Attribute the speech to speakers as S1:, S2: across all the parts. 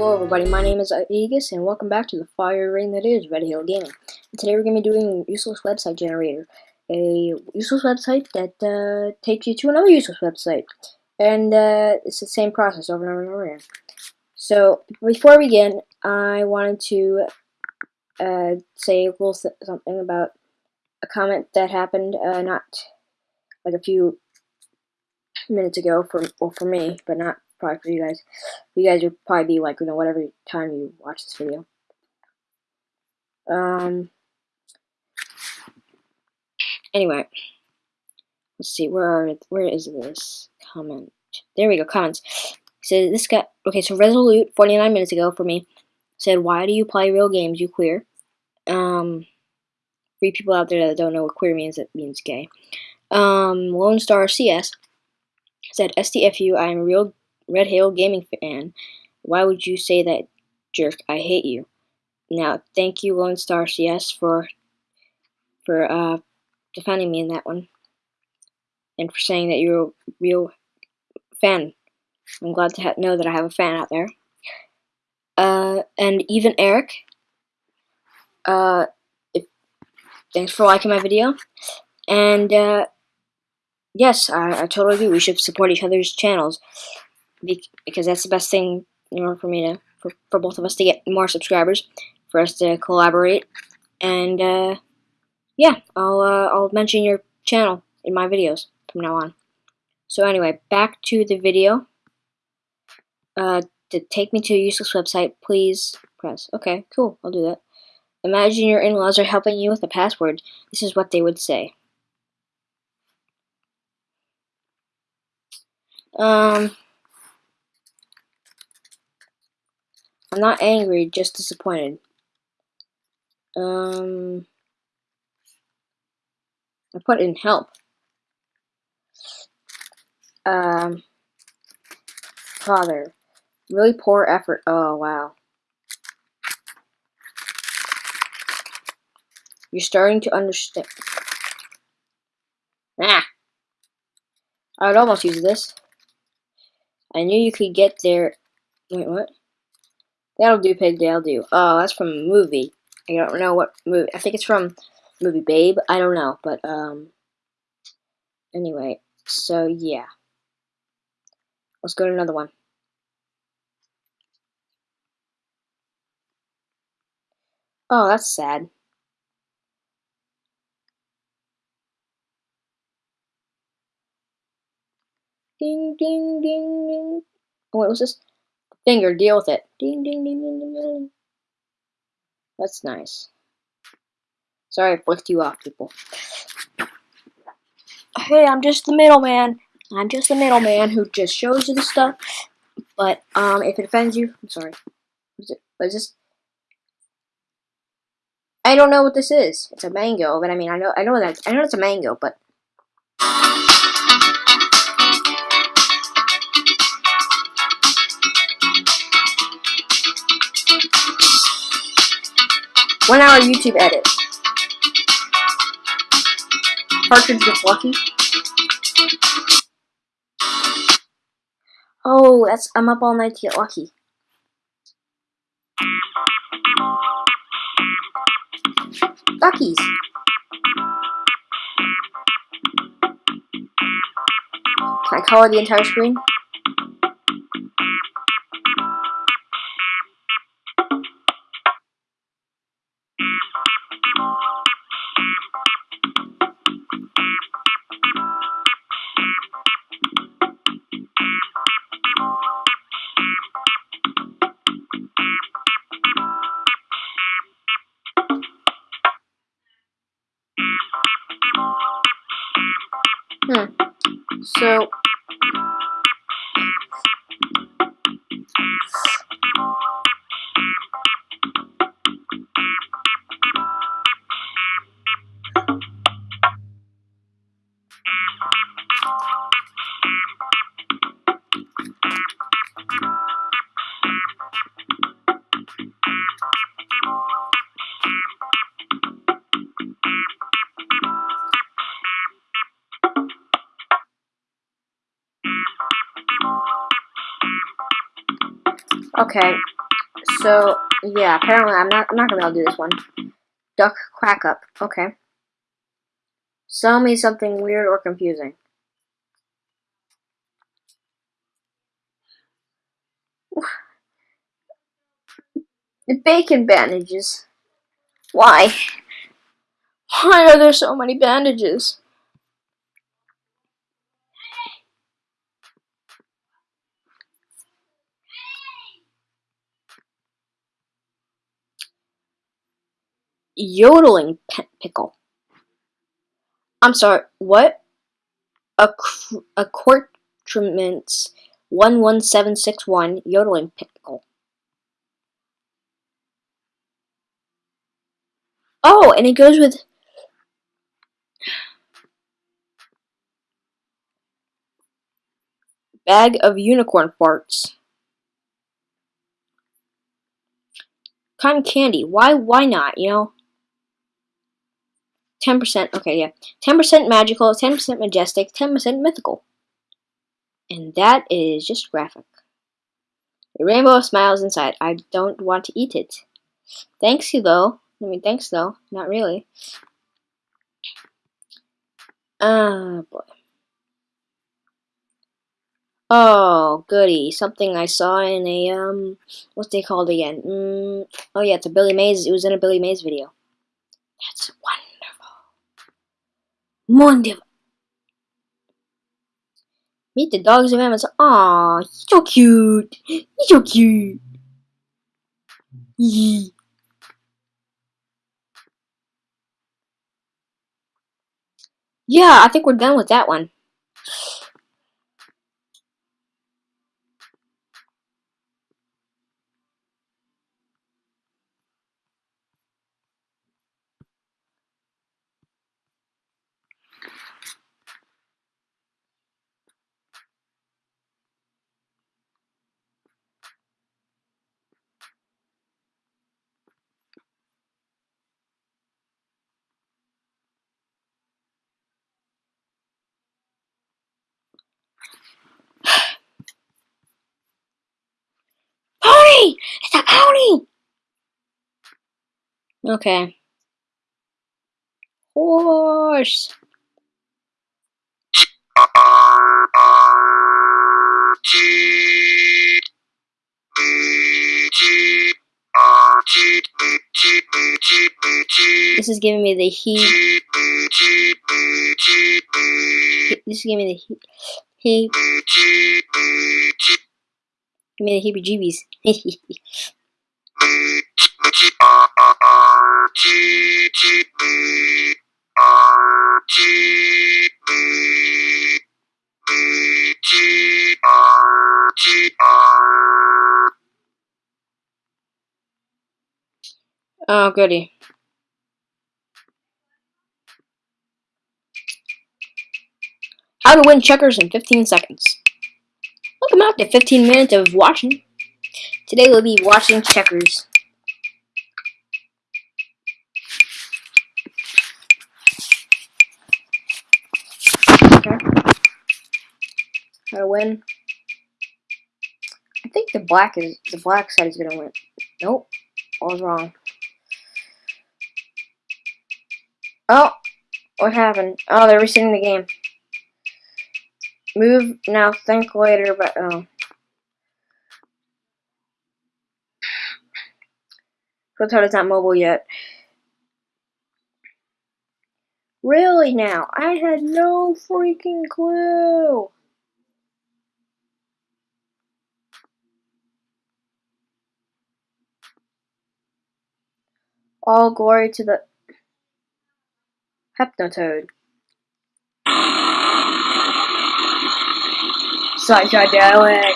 S1: Hello everybody, my name is Aegis, and welcome back to the fire ring that is Red Hill Gaming. And today we're going to be doing useless website generator. A useless website that uh, takes you to another useless website. And uh, it's the same process over and over and over again. So, before we begin, I wanted to uh, say a little something about a comment that happened uh, not like a few minutes ago for, well, for me, but not probably for you guys. You guys would probably be like, you know, whatever time you watch this video. Um. Anyway, let's see. Where are where is this comment? There we go. Comments. So this guy. Okay, so Resolute 49 minutes ago for me said, "Why do you play real games? You queer." Um. For people out there that don't know what queer means, it means gay. Um, Lone Star CS said, STFU, I am a real Red Hill Gaming fan. Why would you say that, jerk? I hate you. Now, thank you, Lone Star CS, for for uh, defending me in that one, and for saying that you're a real fan. I'm glad to know that I have a fan out there. Uh, and even Eric, uh, if, thanks for liking my video. And uh, yes, I, I totally agree. We should support each other's channels because that's the best thing in order for me to for, for both of us to get more subscribers, for us to collaborate, and uh, yeah, I'll uh, I'll mention your channel in my videos from now on. So anyway, back to the video. Uh, to take me to a useless website, please press. Okay, cool, I'll do that. Imagine your in-laws are helping you with a password. This is what they would say. Um, I'm not angry, just disappointed. Um, I put in help. Um, father, really poor effort. Oh, wow. You're starting to understand. Ah! I would almost use this. I knew you could get there. Wait, what? That'll do, pig. That'll do. Oh, that's from a movie. I don't know what movie. I think it's from movie Babe. I don't know, but um. Anyway, so yeah. Let's go to another one. Oh, that's sad. Ding, ding, ding, ding. Oh, was this? Finger, deal with it. Ding, ding, ding, ding, ding, ding. That's nice. Sorry I flicked you off, people. Hey, I'm just the middleman. I'm just the middleman who just shows you the stuff. But, um, if it offends you, I'm sorry. What is it? What is this? I don't know what this is. It's a mango, but I mean, I know, I know that, I know it's a mango, but One hour YouTube edit. Partridge gets lucky. Oh, that's I'm up all night to get lucky. Duckies. Can I color the entire screen? Okay. So yeah, apparently I'm not I'm not gonna be able to do this one. Duck quack up. Okay. Sell me something weird or confusing. The bacon bandages. Why? Why are there so many bandages? Yodeling pickle. I'm sorry, what? A, accoutrements 11761 yodeling pickle. Oh, and it goes with bag of unicorn farts. Cotton candy. Why? Why not? You know. Ten percent. Okay, yeah. Ten percent magical. Ten percent majestic. Ten percent mythical. And that is just graphic. A rainbow of smiles inside. I don't want to eat it. Thanks you though. I mean, thanks though. Not really. Ah, uh, boy. Oh, goody. Something I saw in a, um, what's they called again? Mm, oh, yeah, it's a Billy Mays. It was in a Billy Mays video. That's wonderful. Wonderful. Meet the dogs of Amazon. Aw, he's so cute. He's so cute. Yeah, I think we're done with that one. It's a pony! Okay. Horse! This is giving me the heat. This is giving me the heat. Heat. Give me the heebie-jeebies. oh, goody. How to win checkers in 15 seconds. Welcome out to 15 minutes of watching. Today we'll be watching checkers. Okay. To win. I think the black is the black side is gonna win. Nope. I was wrong. Oh, what happened? Oh, they're resetting the game. Move now, think later, but oh. Fliptoad is not mobile yet. Really now? I had no freaking clue. All glory to the Hypnotoad. Psychedelic.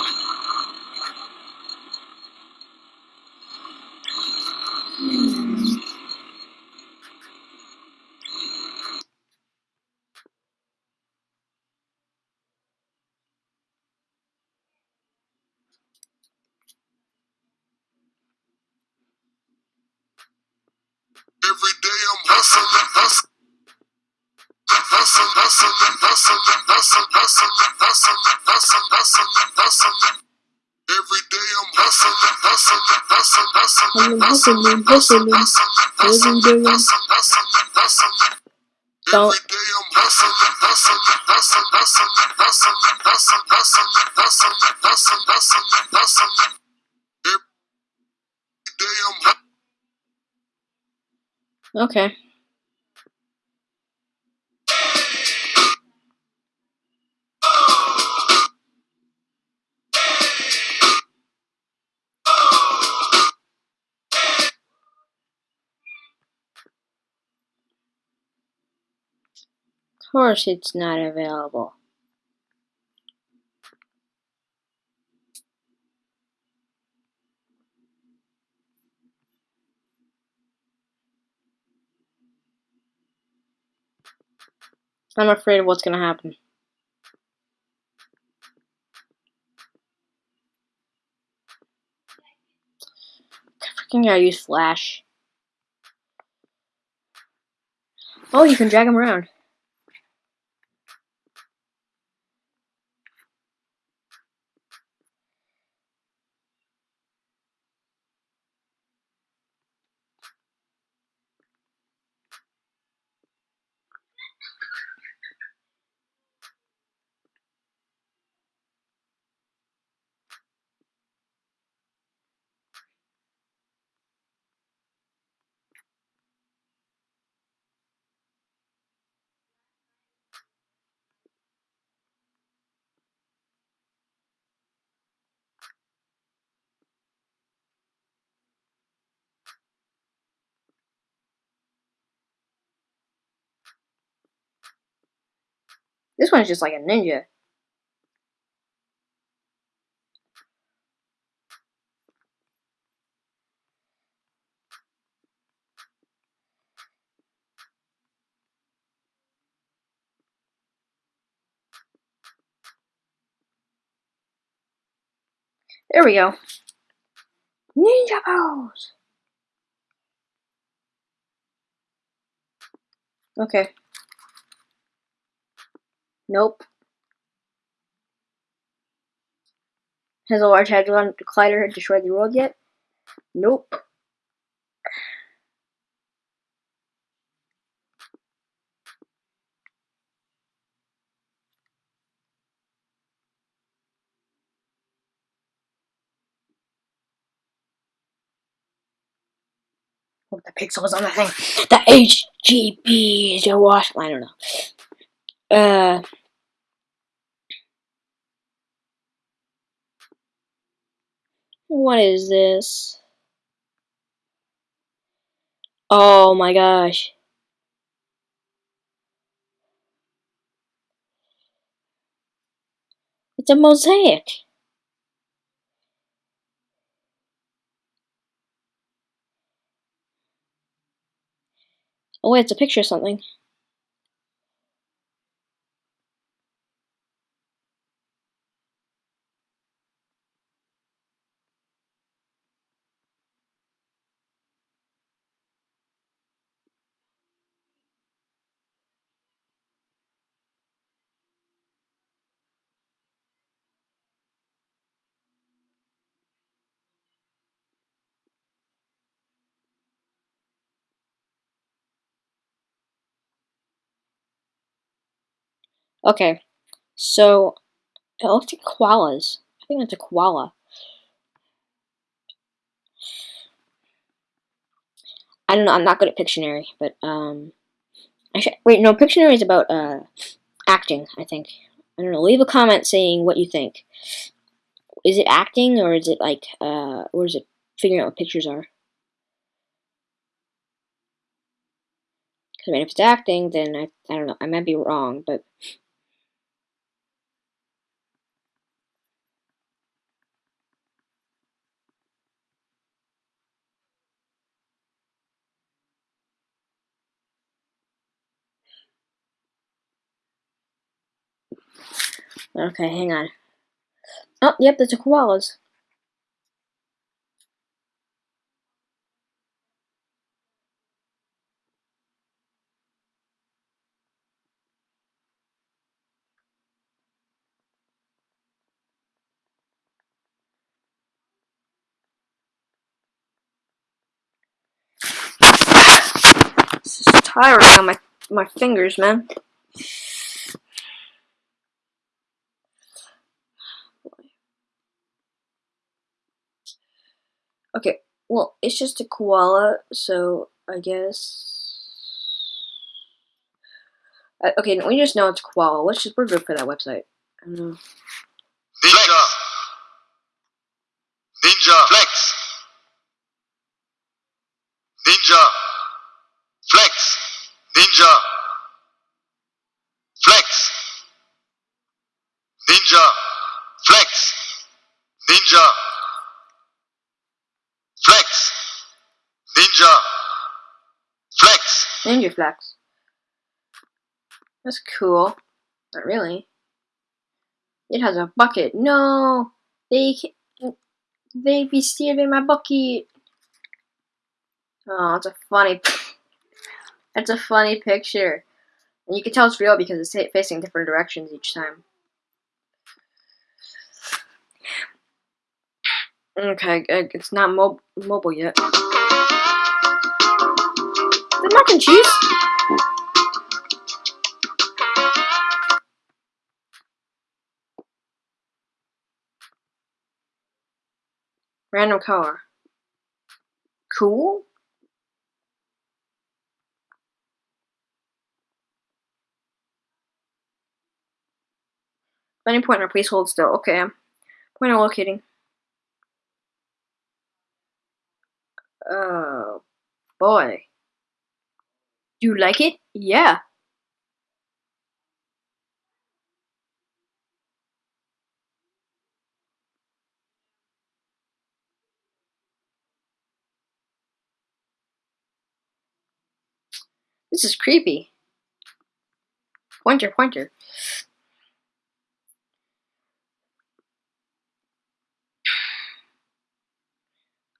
S2: Every day I'm hustling, hustling hustling, hustling, hustling, hustling, hustling, hustling, hustling, hustling. Every day I'm hustling, hustling, hustling, hustling,
S1: hustling, hustling.
S2: hustling, hustling, hustling, hustling. Every day I'm hustling, hustling, hustling, hustling, hustling, hustling, hustling, hustling, hustling, hustling, hustling. Every day I'm.
S1: Okay. Course it's not available. I'm afraid of what's gonna happen. Freaking gotta use Flash. Oh, you can drag him around. This one's just like a ninja. There we go. Ninja pose. Okay. Nope. Has a large hadron collider destroyed the world yet? Nope. The pixels on the thing. The HGB is your wash. I don't know. Uh. What is this? Oh my gosh. It's a mosaic. Oh wait, it's a picture of something. Okay, so it looks like koalas. I think it's a koala. I don't know. I'm not good at Pictionary, but um, I should wait. No, Pictionary is about uh acting. I think. I don't know. Leave a comment saying what you think. Is it acting or is it like uh, or is it figuring out what pictures are? 'Cause, I mean, if it's acting, then I I don't know. I might be wrong, but Okay, hang on. Oh, yep, those a koalas. This is tiring on my my fingers, man. Okay, well, it's just a koala, so I guess. Uh, okay, we just know it's koala. Let's just we're good for that website. I don't know.
S2: Ninja. Ninja. Flex. Ninja. Flex. Ninja. Flex. Ninja. Flex. Ninja. Flex. Ninja. Flex.
S1: Ninja Flex. That's cool. Not really. It has a bucket. No, they they be stealing my bucket. Oh, it's a funny. That's a funny picture, and you can tell it's real because it's facing different directions each time. Okay, it's not mob- mobile yet. Mac and cheese. Random color. Cool. Any pointer, please hold still. Okay. Pointer locating. Oh boy. Do you like it? Yeah. This is creepy. Pointer, pointer.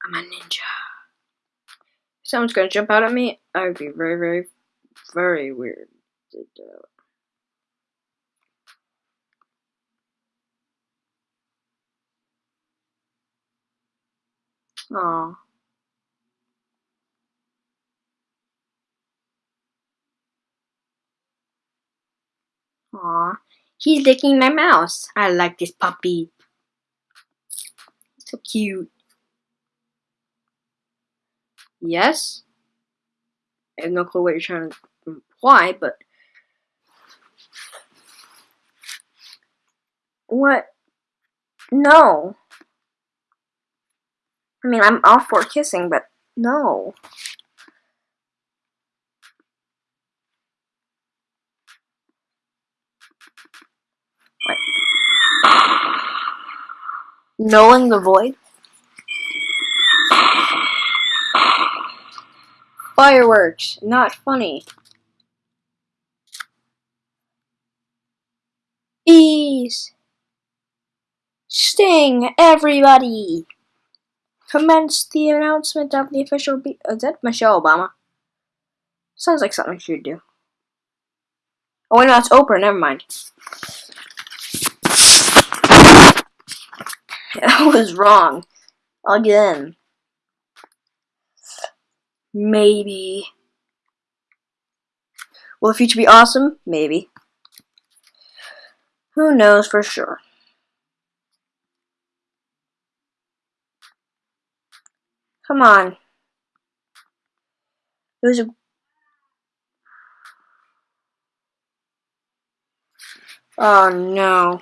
S1: I'm a ninja. Someone's gonna jump out at me, I would be very, very, very weird. Aw. Aw. He's licking my mouse. I like this puppy. So cute. Yes? I have no clue what you're trying to imply, but. What? No. I mean, I'm all for kissing, but no. Knowing the void? Fireworks, not funny. Bees! Sting, everybody! Commence the announcement of the official be- Is that Michelle Obama? Sounds like something she'd do. Oh, wait, no, it's Oprah, never mind. I was wrong. Again. Maybe. Will the future be awesome? Maybe. Who knows for sure? Come on. It was a. Oh no.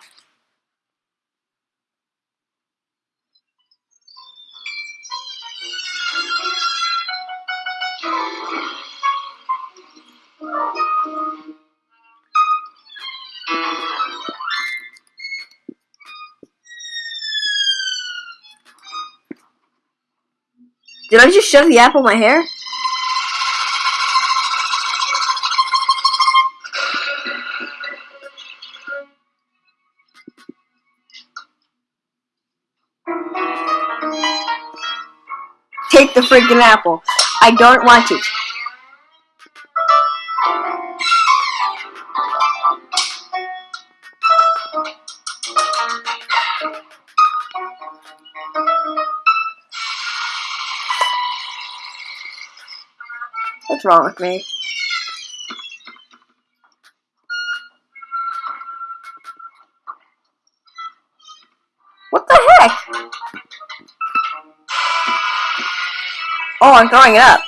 S1: Did I just shove the apple in my hair? Take the freaking apple. I don't want it. What's wrong with me? What the heck? Oh, I'm throwing it up.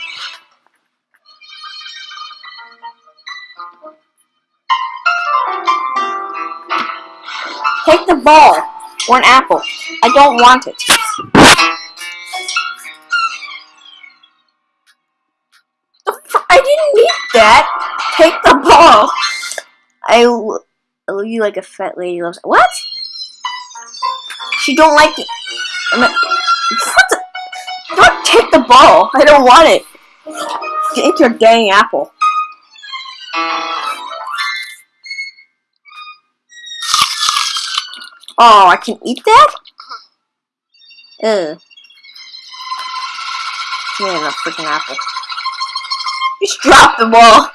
S1: Take the ball, or an apple. I don't want it. That. Take the ball. I love oh, you like a fat lady loves. What? She don't like it. I'm not- what the? Don't take the ball. I don't want it. Take your dang apple. Oh, I can eat that? Uh-huh. Ugh. Give me a freaking apple. Just drop the ball.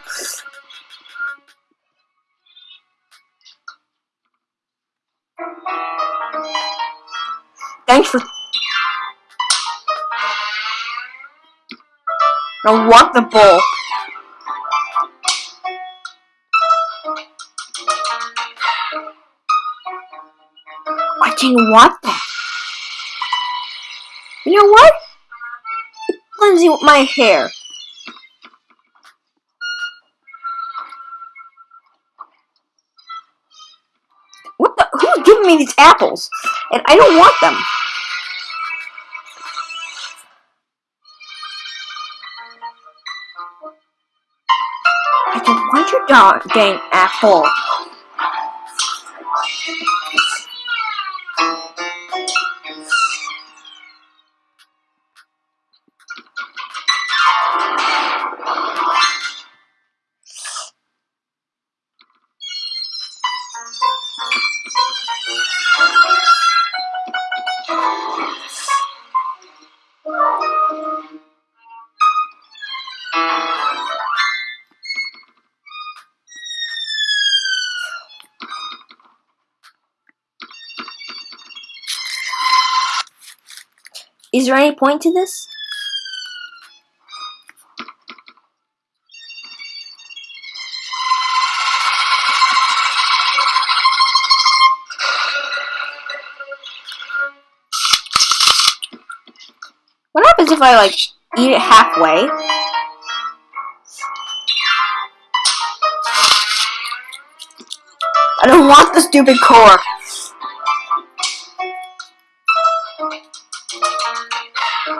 S1: Thanks for. I want the ball. I didn't want that. You know what? With my hair. What the? Who's giving me these apples? And I don't want them. I don't want your dog, dang apple. Is there any point to this? What happens if I like eat it halfway? I don't want the stupid core.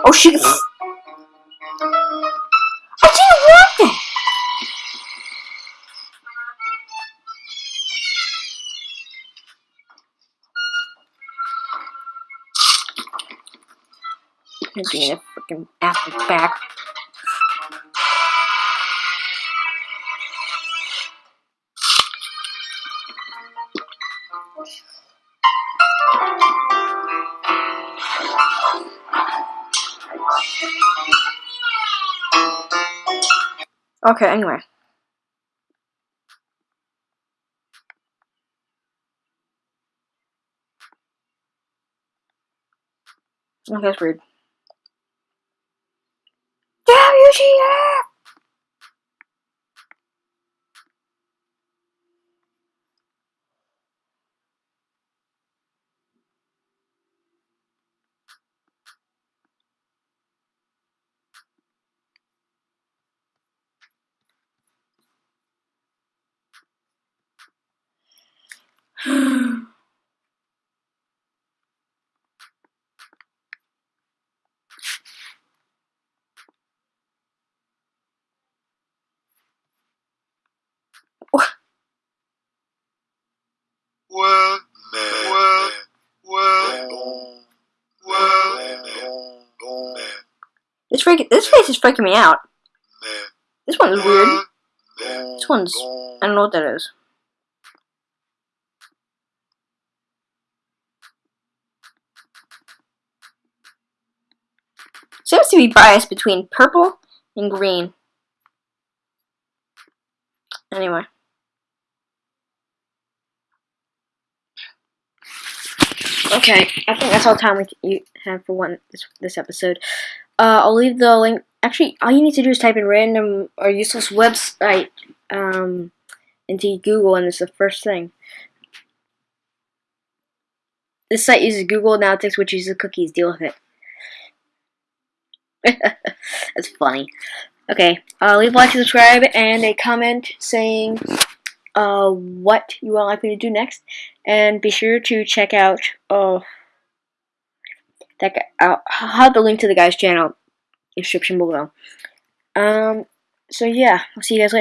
S1: Oh shit! I didn't want that. Give me a freaking apple back. Okay, anyway. Okay, that's weird. This freak, this face is freaking me out. This one's weird. This one's I don't know what that is. Seems to be biased between purple and green. Anyway. Okay, I think that's all the time we have for one this, this episode. Uh, I'll leave the link. Actually, all you need to do is type in random or useless website um, into Google, and it's the first thing. This site uses Google Analytics, which uses cookies. Deal with it. That's funny. Okay, uh, leave a like, subscribe, and a comment saying uh, what you would like me to do next. And be sure to check out uh, that guy. I'll, I'll have the link to the guy's channel description below. Um, so yeah, I'll see you guys later.